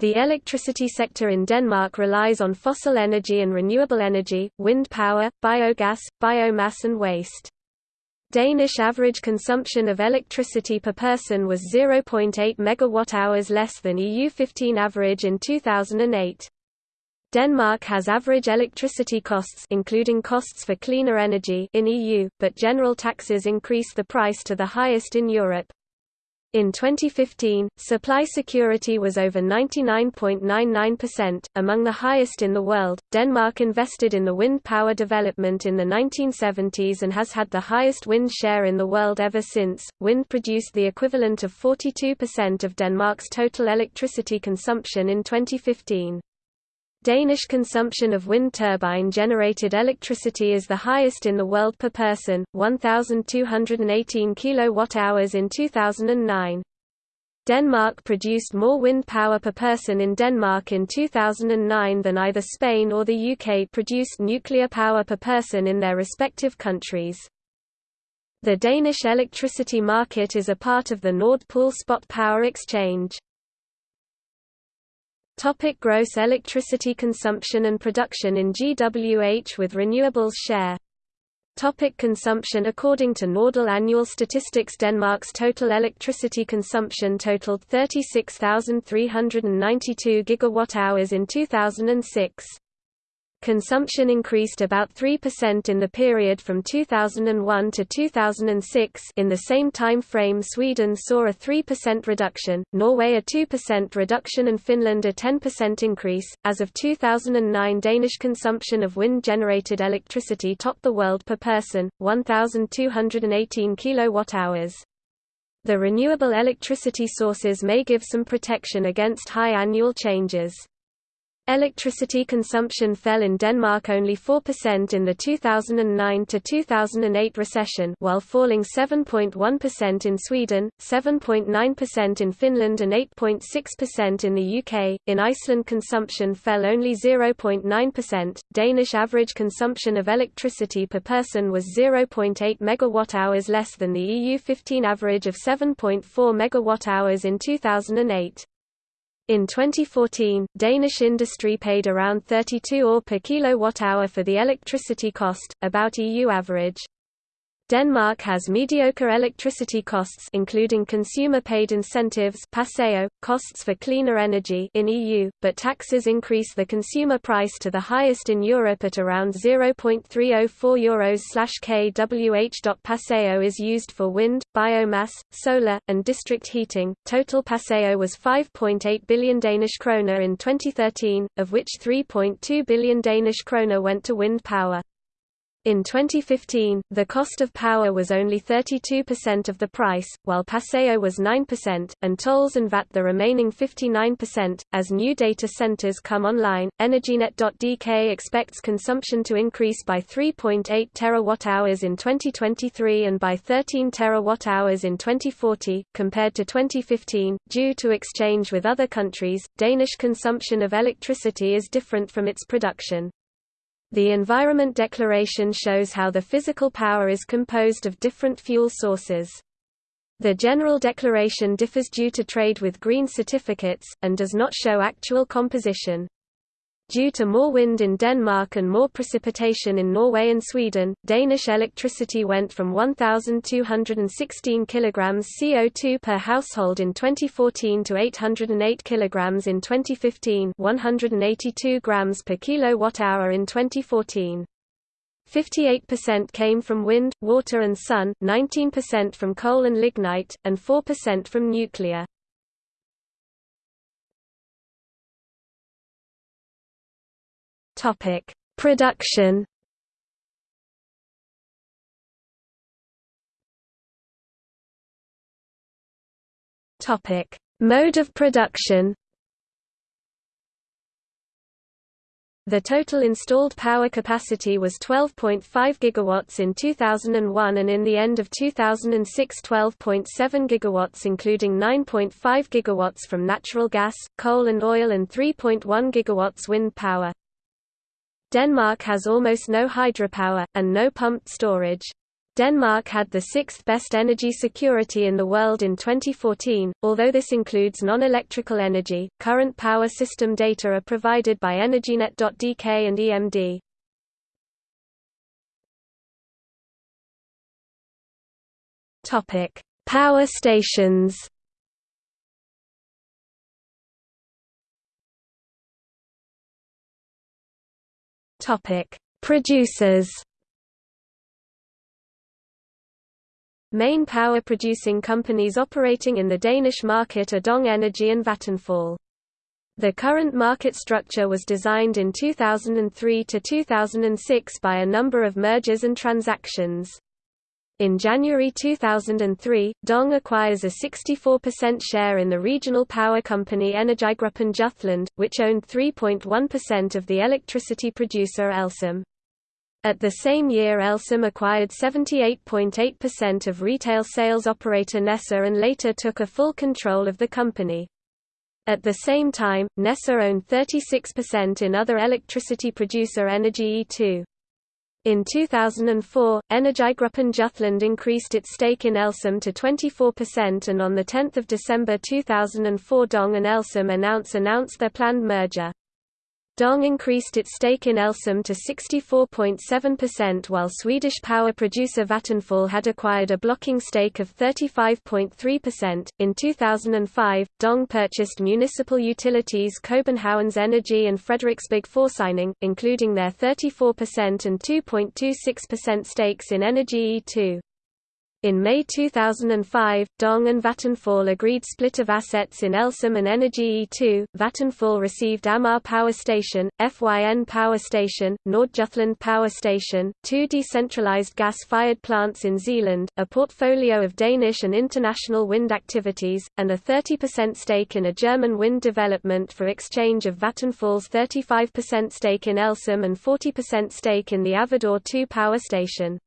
The electricity sector in Denmark relies on fossil energy and renewable energy, wind power, biogas, biomass and waste. Danish average consumption of electricity per person was 0.8 megawatt-hours less than EU15 average in 2008. Denmark has average electricity costs including costs for cleaner energy in EU, but general taxes increase the price to the highest in Europe. In 2015, supply security was over 99.99%, among the highest in the world. Denmark invested in the wind power development in the 1970s and has had the highest wind share in the world ever since. Wind produced the equivalent of 42% of Denmark's total electricity consumption in 2015. Danish consumption of wind turbine-generated electricity is the highest in the world per person, 1,218 kWh in 2009. Denmark produced more wind power per person in Denmark in 2009 than either Spain or the UK produced nuclear power per person in their respective countries. The Danish electricity market is a part of the Nord Pool spot power exchange. Topic gross electricity consumption and production in GWH with renewables share Topic consumption According to Nordel annual statistics Denmark's total electricity consumption totaled 36,392 gigawatt-hours in 2006. Consumption increased about 3% in the period from 2001 to 2006 in the same time frame Sweden saw a 3% reduction, Norway a 2% reduction and Finland a 10% increase. As of 2009 Danish consumption of wind-generated electricity topped the world per person, 1,218 kWh. The renewable electricity sources may give some protection against high annual changes. Electricity consumption fell in Denmark only 4% in the 2009–2008 recession while falling 7.1% in Sweden, 7.9% in Finland and 8.6% in the UK. In Iceland consumption fell only 0.9%. Danish average consumption of electricity per person was 0.8 megawatt-hours less than the EU 15 average of 7.4 megawatt-hours in 2008. In 2014, Danish industry paid around 32 øre per kilowatt-hour for the electricity cost, about EU average. Denmark has mediocre electricity costs including consumer-paid incentives PSO, costs for cleaner energy in EU, but taxes increase the consumer price to the highest in Europe at around 0.304 euros/kWh. PSO is used for wind, biomass, solar, and district heating. Total PSO was 5.8 billion Danish kroner in 2013, of which 3.2 billion Danish kroner went to wind power. In 2015, the cost of power was only 32% of the price, while PSO was 9%, and tolls and VAT the remaining 59%. As new data centers come online, Energinet.dk expects consumption to increase by 3.8 terawatt-hours in 2023 and by 13 terawatt-hours in 2040, compared to 2015. Due to exchange with other countries, Danish consumption of electricity is different from its production. The Environment Declaration shows how the physical power is composed of different fuel sources. The General Declaration differs due to trade with green certificates, and does not show actual composition. Due to more wind in Denmark and more precipitation in Norway and Sweden, Danish electricity went from 1,216 kg CO2 per household in 2014 to 808 kg in 2015 182 grams per kilowatt-hour in 2014. 58% came from wind, water and sun, 19% from coal and lignite, and 4% from nuclear. Topic: Production. Topic: Mode of production. The total installed power capacity was 12.5 gigawatts in 2001 and in the end of 2006 12.7 gigawatts including 9.5 gigawatts from natural gas, coal and oil and 3.1 gigawatts wind power. Denmark has almost no hydropower, and no pumped storage. Denmark had the sixth best energy security in the world in 2014, although this includes non-electrical energy. Current power system data are provided by Energinet.dk and EMD. Topic: Power stations. Topic: Producers. Main power producing companies operating in the Danish market are Dong Energy and Vattenfall. The current market structure was designed in 2003 to 2006 by a number of mergers and transactions. In January 2003, Dong acquires a 64% share in the regional power company Energigruppen Jutland, which owned 3.1% of the electricity producer Elsam. At the same year Elsam acquired 78.8% of retail sales operator NESA and later took a full control of the company. At the same time, NESA owned 36% in other electricity producer Energi E2. In 2004, Energigruppen Jutland increased its stake in Elsam to 24% and on 10 December 2004 Dong and Elsam announced, announced their planned merger. Dong increased its stake in Elsam to 64.7% while Swedish power producer Vattenfall had acquired a blocking stake of 35.3%. In 2005, Dong purchased municipal utilities Københavns Energi and Frederiksberg Forsyning, including their 34% and 2.26% stakes in Energi E2. In May 2005, Dong and Vattenfall agreed split of assets in Elsam and Energi E2. Vattenfall received Amager Power Station, FYN Power Station, Nordjutland Power Station, two decentralized gas-fired plants in Zealand, a portfolio of Danish and international wind activities, and a 30% stake in a German wind development for exchange of Vattenfall's 35% stake in Elsam and 40% stake in the Avedøre 2 power station.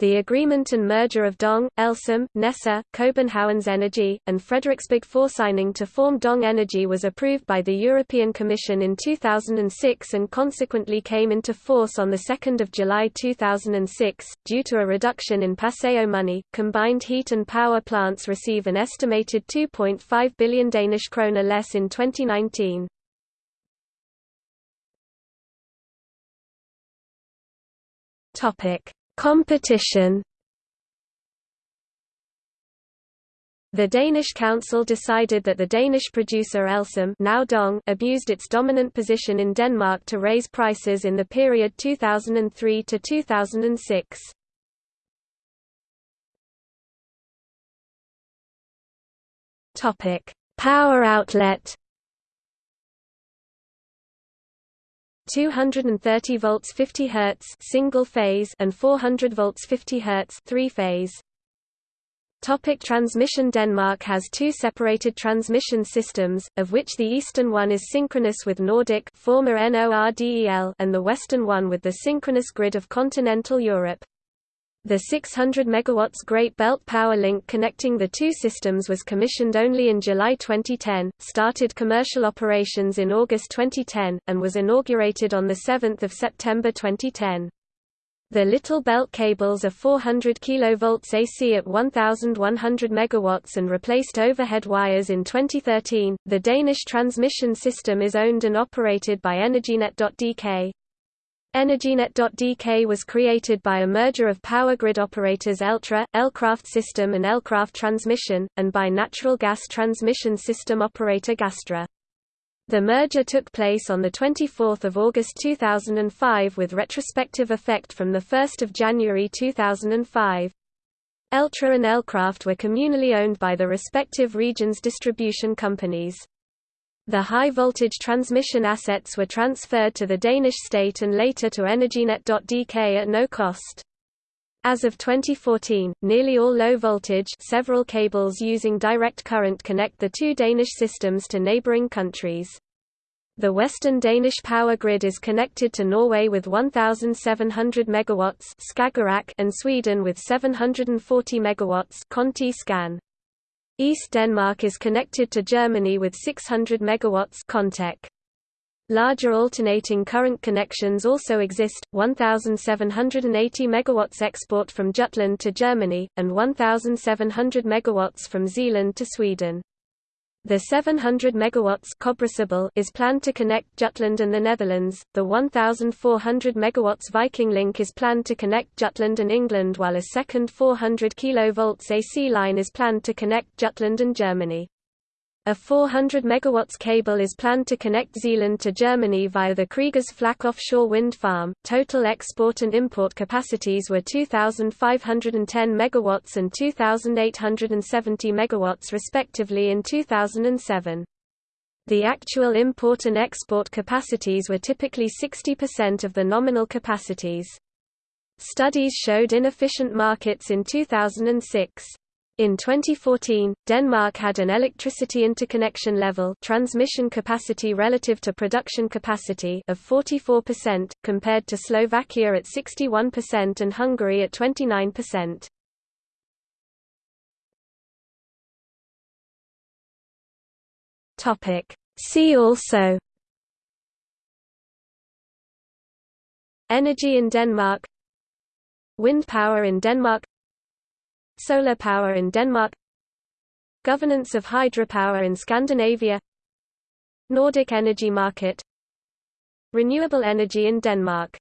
The agreement and merger of Dong, Elsam, NESA, Københavns Energi, and Frederiksberg Forsyning to form Dong Energy was approved by the European Commission in 2006 and consequently came into force on 2 July 2006. Due to a reduction in PSO money, combined heat and power plants receive an estimated 2.5 billion Danish kroner less in 2019. Topic Competition The Danish council decided that the Danish producer Elsam now Dong abused its dominant position in Denmark to raise prices in the period 2003 to 2006. Topic: Power outlet 230 volts 50 Hz single phase and 400 volts 50 Hz three phase. Topic transmission Denmark has two separated transmission systems, of which the eastern one is synchronous with Nordic former NORDEL and the western one with the synchronous grid of continental Europe. The 600 MW Great Belt Power Link connecting the two systems was commissioned only in July 2010, started commercial operations in August 2010, and was inaugurated on 7 September 2010. The Little Belt cables are 400 kV AC at 1100 MW and replaced overhead wires in 2013. The Danish transmission system is owned and operated by Energinet.dk. Energinet.dk was created by a merger of power grid operators Eltra, Elkraft System and Elkraft Transmission, and by natural gas transmission system operator Gastra. The merger took place on 24 August 2005 with retrospective effect from 1 January 2005. Eltra and Elkraft were communally owned by the respective region's distribution companies. The high-voltage transmission assets were transferred to the Danish state and later to Energinet.dk at no cost. As of 2014, nearly all low-voltage several cables using direct current connect the two Danish systems to neighboring countries. The western Danish power grid is connected to Norway with 1,700 MW Skagerrak and Sweden with 740 MW Konti-Skan. East Denmark is connected to Germany with 600 MW Kontek. Larger alternating current connections also exist, 1,780 MW export from Jutland to Germany, and 1,700 MW from Zealand to Sweden. The 700 MW is planned to connect Jutland and the Netherlands, the 1,400 MW Viking Link is planned to connect Jutland and England while a second 400 kV AC line is planned to connect Jutland and Germany. A 400 MW cable is planned to connect Zealand to Germany via the Kriegers Flak offshore wind farm. Total export and import capacities were 2,510 MW and 2,870 MW respectively in 2007. The actual import and export capacities were typically 60% of the nominal capacities. Studies showed inefficient markets in 2006. In 2014, Denmark had an electricity interconnection level transmission capacity relative to production capacity of 44%, compared to Slovakia at 61% and Hungary at 29%. See also Energy in Denmark Wind power in Denmark Solar power in Denmark Governance of hydropower in Scandinavia Nordic energy market Renewable energy in Denmark